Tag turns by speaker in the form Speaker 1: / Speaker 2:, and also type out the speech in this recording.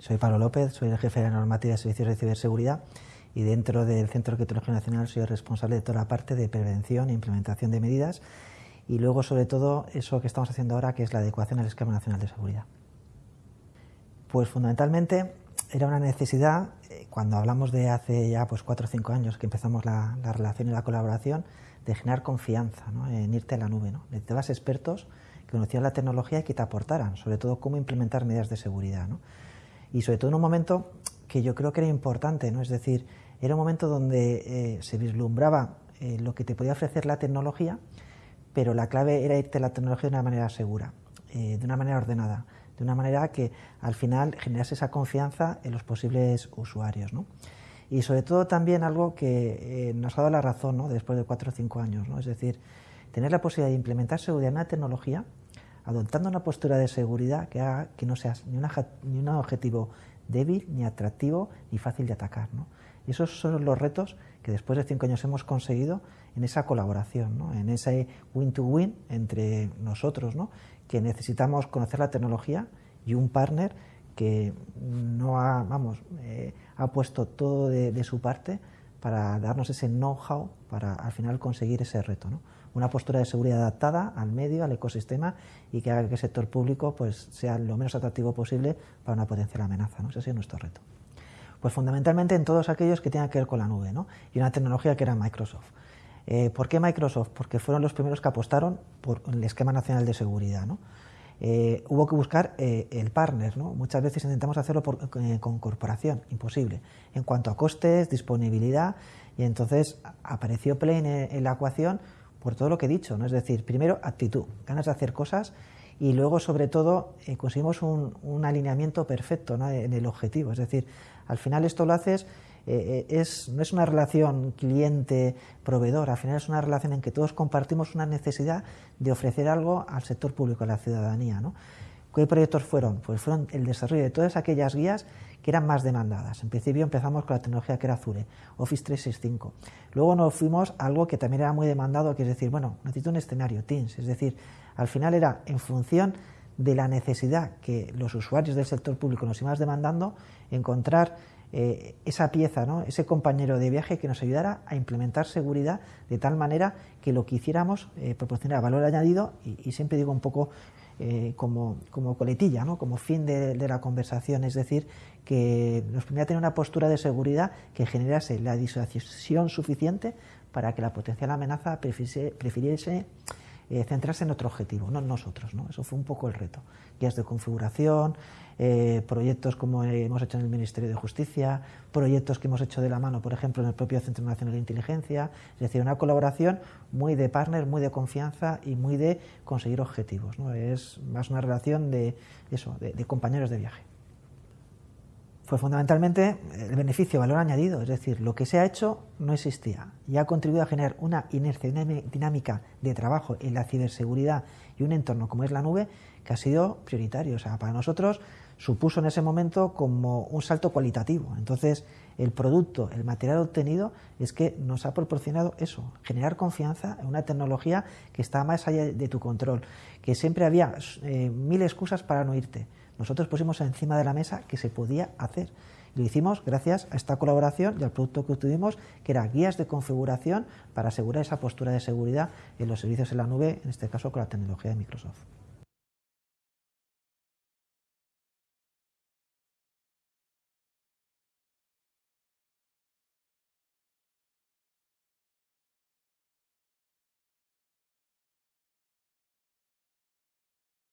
Speaker 1: Soy Pablo López, soy el jefe de la normativa de servicios de ciberseguridad y dentro del Centro de Tecnología Nacional soy el responsable de toda la parte de prevención e implementación de medidas y luego sobre todo eso que estamos haciendo ahora que es la adecuación al esquema nacional de seguridad. Pues fundamentalmente era una necesidad, eh, cuando hablamos de hace ya pues cuatro o cinco años que empezamos la, relación y la colaboración, de generar confianza en irte a la nube. ¿no? Necesitabas expertos que conocieran la tecnología y que te aportaran, sobre todo cómo implementar medidas de seguridad. Y sobre todo en un momento que yo creo que era importante, ¿no? es decir, era un momento donde eh, se vislumbraba eh, lo que te podía ofrecer la tecnología, pero la clave era irte a la tecnología de una manera segura, eh, de una manera ordenada, de una manera que al final generase esa confianza en los posibles usuarios. ¿no? Y sobre todo también algo que nos ha dado la razón ¿no? después de cuatro o cinco años, ¿no? es decir, tener la posibilidad de implementar seguridad en una tecnología adoptando una postura de seguridad que haga que no seas ni, ni un objetivo débil, ni atractivo, ni fácil de atacar. Y esos son los retos que después de cinco años hemos conseguido en esa colaboración, en ese win-to-win entre nosotros, ¿no? que necesitamos conocer la tecnología y un partner que no ha, vamos, eh, ha puesto todo de su parte para darnos ese know-how para al final conseguir ese reto. ¿no? Una postura de seguridad adaptada al medio, al ecosistema y que haga que el sector público pues, sea lo menos atractivo posible para una potencial amenaza. ¿no? Ese es nuestro reto. Pues fundamentalmente en todos aquellos que tengan que ver con la nube ¿no? y una tecnología que era Microsoft. Eh, ¿Por qué Microsoft? Porque fueron los primeros que apostaron por el esquema nacional de seguridad. ¿no? Eh, hubo que buscar eh, el partner. ¿no? Muchas veces intentamos hacerlo eh, con corporación, imposible. En cuanto a costes, disponibilidad, y entonces apareció Play en, la ecuación por todo lo que he dicho. ¿no? Es decir, primero actitud, ganas de hacer cosas y luego, sobre todo, conseguimos un, un, alineamiento perfecto ¿no? en el objetivo. Es decir, al final esto lo haces eh, eh, no es una relación cliente-proveedor, al final es una relación en que todos compartimos una necesidad de ofrecer algo al sector público, a la ciudadanía. ¿no? ¿Qué proyectos fueron? Pues fueron el desarrollo de todas aquellas guías que eran más demandadas. En principio empezamos con la tecnología que era Azure, Office 365. Luego nos fuimos a algo que también era muy demandado, que es decir, bueno, necesito un escenario, Teams. Es decir, al final era en función de la necesidad que los usuarios del sector público nos iban demandando, encontrar eh, esa pieza, ¿no? ese compañero de viaje que nos ayudara a implementar seguridad de tal manera que lo que hiciéramos eh, proporcionara valor añadido y, siempre digo un poco eh, como, como, coletilla, ¿no? como fin de, la conversación, es decir, que nos permitiera tener una postura de seguridad que generase la disuasión suficiente para que la potencial amenaza prefiriese eh, centrarse en otro objetivo, no en nosotros. ¿no? Eso fue un poco el reto. Guías de configuración, eh, proyectos como hemos hecho en el Ministerio de Justicia, proyectos que hemos hecho de la mano, por ejemplo, en el propio Centro Nacional de Inteligencia, es decir, una colaboración muy de partner, muy de confianza y muy de conseguir objetivos. ¿no? Es más una relación de, eso, de compañeros de viaje fue fundamentalmente el beneficio, valor añadido, es decir, lo que se ha hecho no existía y ha contribuido a generar una inercia dinámica de trabajo en la ciberseguridad y un entorno como es la nube que ha sido prioritario. O sea, para nosotros supuso en ese momento como un salto cualitativo. Entonces, el producto, el material obtenido es que nos ha proporcionado eso, generar confianza en una tecnología que está más allá de tu control, que siempre había eh, mil excusas para no irte nosotros pusimos encima de la mesa que se podía hacer. lo hicimos gracias a esta colaboración y al producto que obtuvimos, que era guías de configuración para asegurar esa postura de seguridad en los servicios en la nube, en este caso con la tecnología de Microsoft.